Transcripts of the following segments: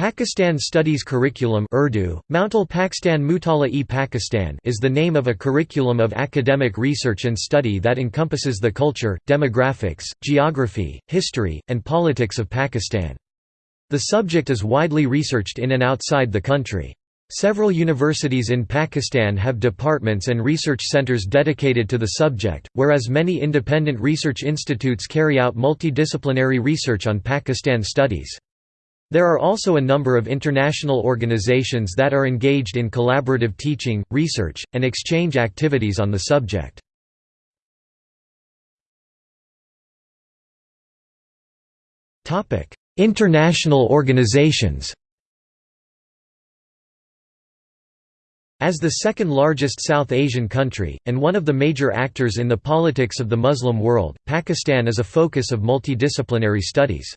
Pakistan Studies Curriculum Urdu, Mountal Pakistan Mutala-e Pakistan is the name of a curriculum of academic research and study that encompasses the culture, demographics, geography, history, and politics of Pakistan. The subject is widely researched in and outside the country. Several universities in Pakistan have departments and research centers dedicated to the subject, whereas many independent research institutes carry out multidisciplinary research on Pakistan studies. There are also a number of international organizations that are engaged in collaborative teaching, research, and exchange activities on the subject. International organizations As the second largest South Asian country, and one of the major actors in the politics of the Muslim world, Pakistan is a focus of multidisciplinary studies.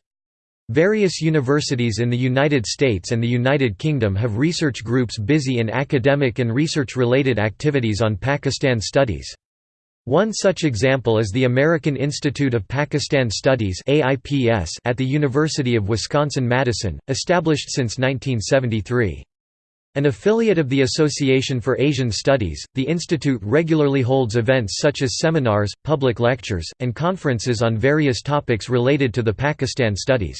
Various universities in the United States and the United Kingdom have research groups busy in academic and research-related activities on Pakistan studies. One such example is the American Institute of Pakistan Studies at the University of Wisconsin-Madison, established since 1973. An affiliate of the Association for Asian Studies, the institute regularly holds events such as seminars, public lectures, and conferences on various topics related to the Pakistan studies.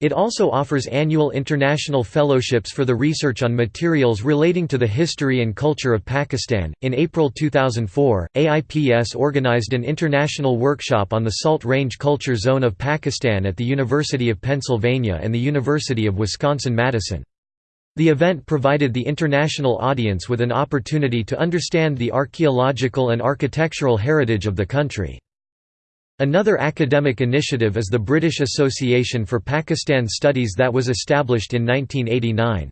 It also offers annual international fellowships for the research on materials relating to the history and culture of Pakistan. In April 2004, AIPS organized an international workshop on the Salt Range Culture Zone of Pakistan at the University of Pennsylvania and the University of Wisconsin-Madison. The event provided the international audience with an opportunity to understand the archaeological and architectural heritage of the country. Another academic initiative is the British Association for Pakistan Studies that was established in 1989.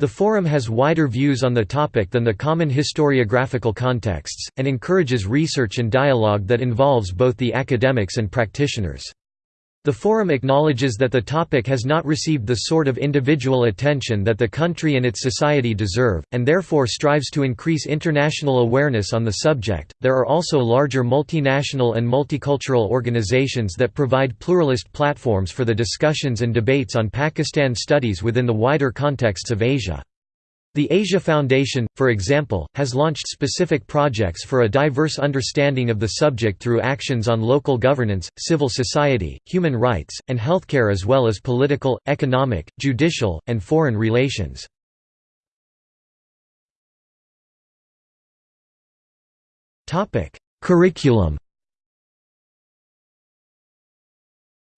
The forum has wider views on the topic than the common historiographical contexts, and encourages research and dialogue that involves both the academics and practitioners. The forum acknowledges that the topic has not received the sort of individual attention that the country and its society deserve, and therefore strives to increase international awareness on the subject. There are also larger multinational and multicultural organizations that provide pluralist platforms for the discussions and debates on Pakistan studies within the wider contexts of Asia. The Asia Foundation, for example, has launched specific projects for a diverse understanding of the subject through actions on local governance, civil society, human rights, and healthcare as well as political, economic, judicial, and foreign relations. Curriculum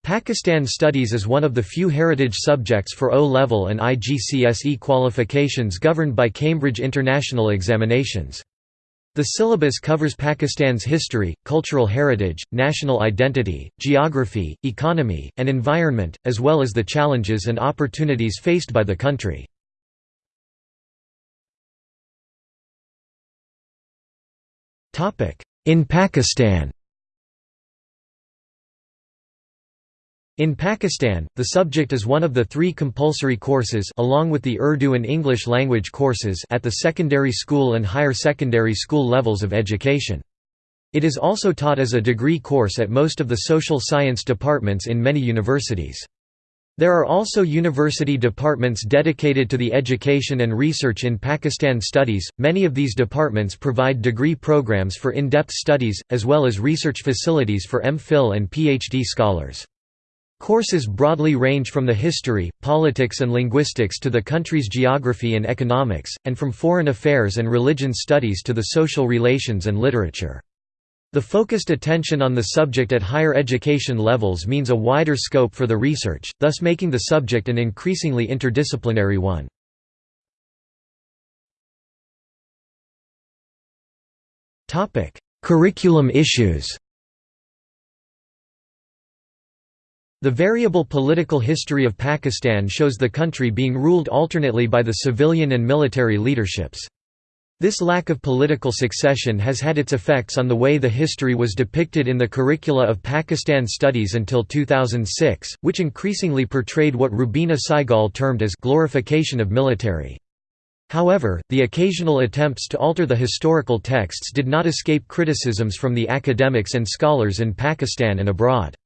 Pakistan Studies is one of the few heritage subjects for O-level and IGCSE qualifications governed by Cambridge International Examinations. The syllabus covers Pakistan's history, cultural heritage, national identity, geography, economy, and environment, as well as the challenges and opportunities faced by the country. In Pakistan In Pakistan, the subject is one of the three compulsory courses along with the Urdu and English language courses at the secondary school and higher secondary school levels of education. It is also taught as a degree course at most of the social science departments in many universities. There are also university departments dedicated to the education and research in Pakistan studies. Many of these departments provide degree programs for in-depth studies as well as research facilities for MPhil and PhD scholars. Courses broadly range from the history, politics and linguistics to the country's geography and economics, and from foreign affairs and religion studies to the social relations and literature. The focused attention on the subject at higher education levels means a wider scope for the research, thus making the subject an increasingly interdisciplinary one. Curriculum issues The variable political history of Pakistan shows the country being ruled alternately by the civilian and military leaderships. This lack of political succession has had its effects on the way the history was depicted in the curricula of Pakistan studies until 2006, which increasingly portrayed what Rubina Saigol termed as glorification of military. However, the occasional attempts to alter the historical texts did not escape criticisms from the academics and scholars in Pakistan and abroad.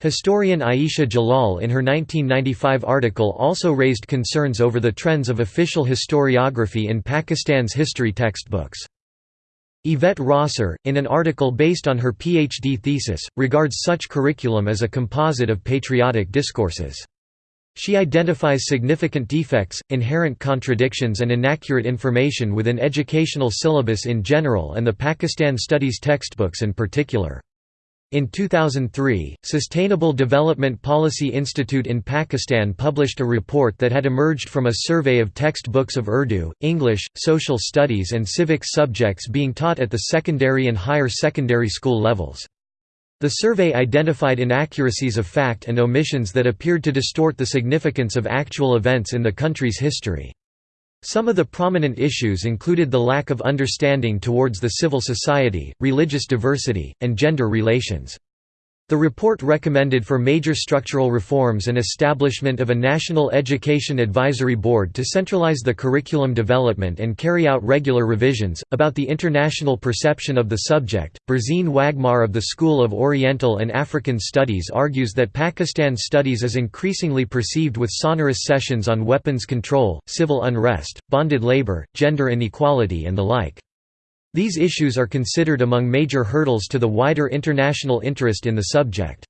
Historian Ayesha Jalal in her 1995 article also raised concerns over the trends of official historiography in Pakistan's history textbooks. Yvette Rosser, in an article based on her PhD thesis, regards such curriculum as a composite of patriotic discourses. She identifies significant defects, inherent contradictions and inaccurate information within educational syllabus in general and the Pakistan Studies textbooks in particular. In 2003, Sustainable Development Policy Institute in Pakistan published a report that had emerged from a survey of textbooks of Urdu, English, social studies and civics subjects being taught at the secondary and higher secondary school levels. The survey identified inaccuracies of fact and omissions that appeared to distort the significance of actual events in the country's history. Some of the prominent issues included the lack of understanding towards the civil society, religious diversity, and gender relations. The report recommended for major structural reforms and establishment of a National Education Advisory Board to centralize the curriculum development and carry out regular revisions. About the international perception of the subject, Burzine Waghmar of the School of Oriental and African Studies argues that Pakistan studies is increasingly perceived with sonorous sessions on weapons control, civil unrest, bonded labor, gender inequality, and the like. These issues are considered among major hurdles to the wider international interest in the subject.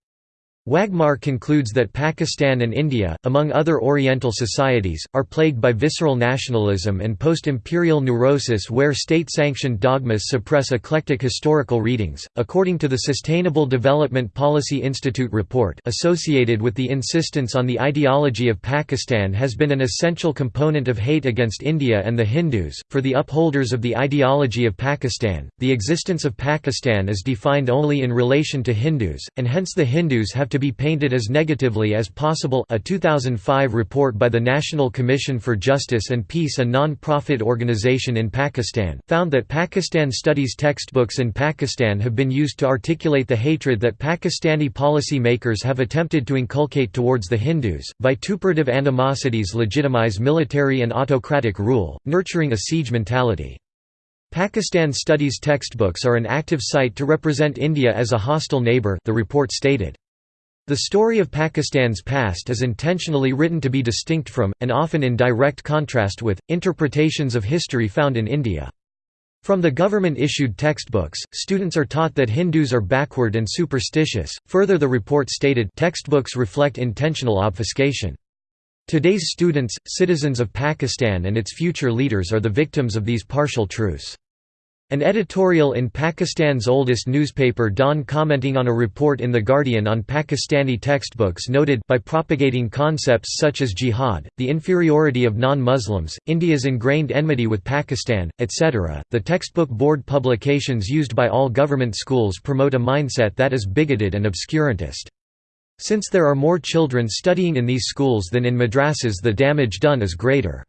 Waghmar concludes that Pakistan and India, among other Oriental societies, are plagued by visceral nationalism and post-imperial neurosis where state-sanctioned dogmas suppress eclectic historical readings. According to the Sustainable Development Policy Institute report, associated with the insistence on the ideology of Pakistan has been an essential component of hate against India and the Hindus. For the upholders of the ideology of Pakistan, the existence of Pakistan is defined only in relation to Hindus, and hence the Hindus have to to be painted as negatively as possible a 2005 report by the National Commission for Justice and Peace a non-profit organization in Pakistan, found that Pakistan studies textbooks in Pakistan have been used to articulate the hatred that Pakistani policy makers have attempted to inculcate towards the Hindus. Vituperative animosities legitimize military and autocratic rule, nurturing a siege mentality. Pakistan studies textbooks are an active site to represent India as a hostile neighbor, the report stated. The story of Pakistan's past is intentionally written to be distinct from, and often in direct contrast with, interpretations of history found in India. From the government-issued textbooks, students are taught that Hindus are backward and superstitious. Further the report stated textbooks reflect intentional obfuscation. Today's students, citizens of Pakistan and its future leaders are the victims of these partial truths. An editorial in Pakistan's oldest newspaper Dawn commenting on a report in The Guardian on Pakistani textbooks noted by propagating concepts such as jihad, the inferiority of non-Muslims, India's ingrained enmity with Pakistan, etc., the textbook board publications used by all government schools promote a mindset that is bigoted and obscurantist. Since there are more children studying in these schools than in madrasas the damage done is greater.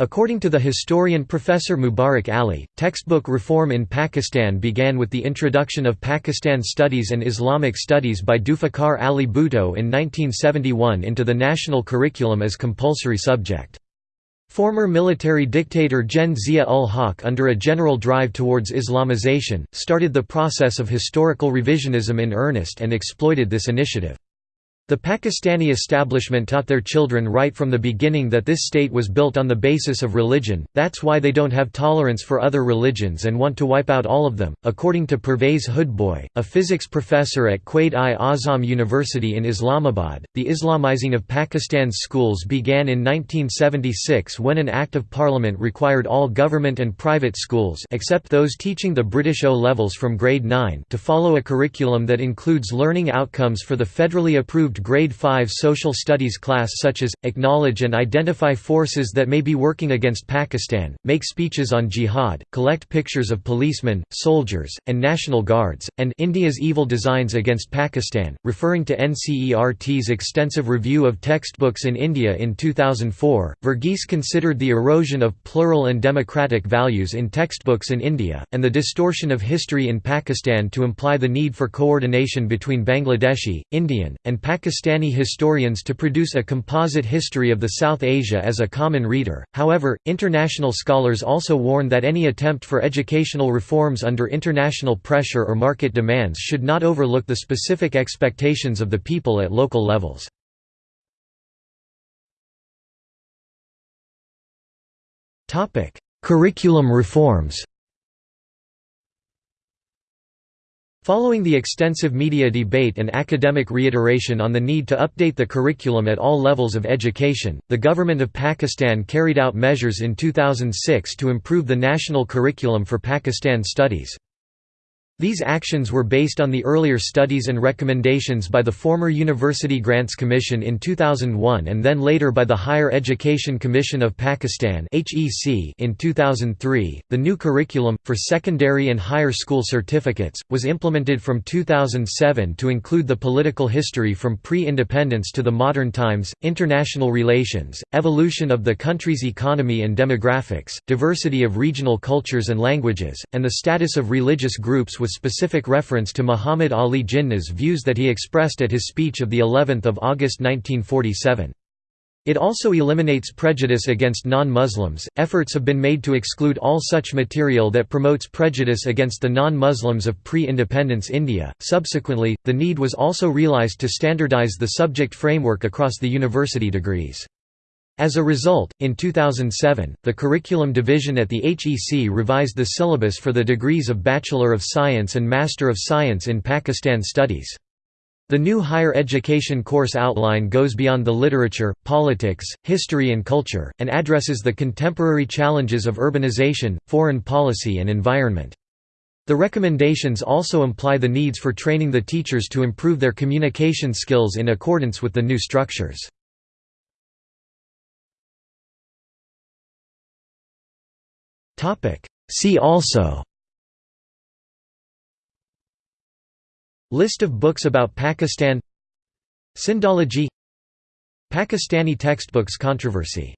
According to the historian Professor Mubarak Ali, textbook reform in Pakistan began with the introduction of Pakistan Studies and Islamic Studies by Zulfikar Ali Bhutto in 1971 into the national curriculum as compulsory subject. Former military dictator Gen Zia-ul-Haq under a general drive towards Islamization, started the process of historical revisionism in earnest and exploited this initiative. The Pakistani establishment taught their children right from the beginning that this state was built on the basis of religion, that's why they don't have tolerance for other religions and want to wipe out all of them. According to Pervez Hoodbhoy, a physics professor at Quaid-i-Azam University in Islamabad, the Islamizing of Pakistan's schools began in 1976 when an Act of Parliament required all government and private schools except those teaching the British O-levels from grade 9 to follow a curriculum that includes learning outcomes for the federally approved grade 5 social studies class such as, acknowledge and identify forces that may be working against Pakistan, make speeches on jihad, collect pictures of policemen, soldiers, and National Guards, and India's evil designs against Pakistan, referring to NCERT's extensive review of textbooks in India in 2004. Verghese considered the erosion of plural and democratic values in textbooks in India, and the distortion of history in Pakistan to imply the need for coordination between Bangladeshi, Indian, and Pakistani Pakistani historians to produce a composite history of the South Asia as a common reader, however, international scholars also warn that any attempt for educational reforms under international pressure or market demands should not overlook the specific expectations of the people at local levels. Curriculum reforms Following the extensive media debate and academic reiteration on the need to update the curriculum at all levels of education, the government of Pakistan carried out measures in 2006 to improve the national curriculum for Pakistan studies. These actions were based on the earlier studies and recommendations by the former University Grants Commission in 2001 and then later by the Higher Education Commission of Pakistan in 2003. The new curriculum, for secondary and higher school certificates, was implemented from 2007 to include the political history from pre independence to the modern times, international relations, evolution of the country's economy and demographics, diversity of regional cultures and languages, and the status of religious groups specific reference to Muhammad Ali Jinnah's views that he expressed at his speech of the 11th of August 1947. It also eliminates prejudice against non-Muslims. Efforts have been made to exclude all such material that promotes prejudice against the non-Muslims of pre-independence India. Subsequently, the need was also realized to standardize the subject framework across the university degrees. As a result, in 2007, the curriculum division at the HEC revised the syllabus for the degrees of Bachelor of Science and Master of Science in Pakistan Studies. The new higher education course outline goes beyond the literature, politics, history and culture, and addresses the contemporary challenges of urbanization, foreign policy and environment. The recommendations also imply the needs for training the teachers to improve their communication skills in accordance with the new structures. See also List of books about Pakistan Sindology Pakistani textbooks controversy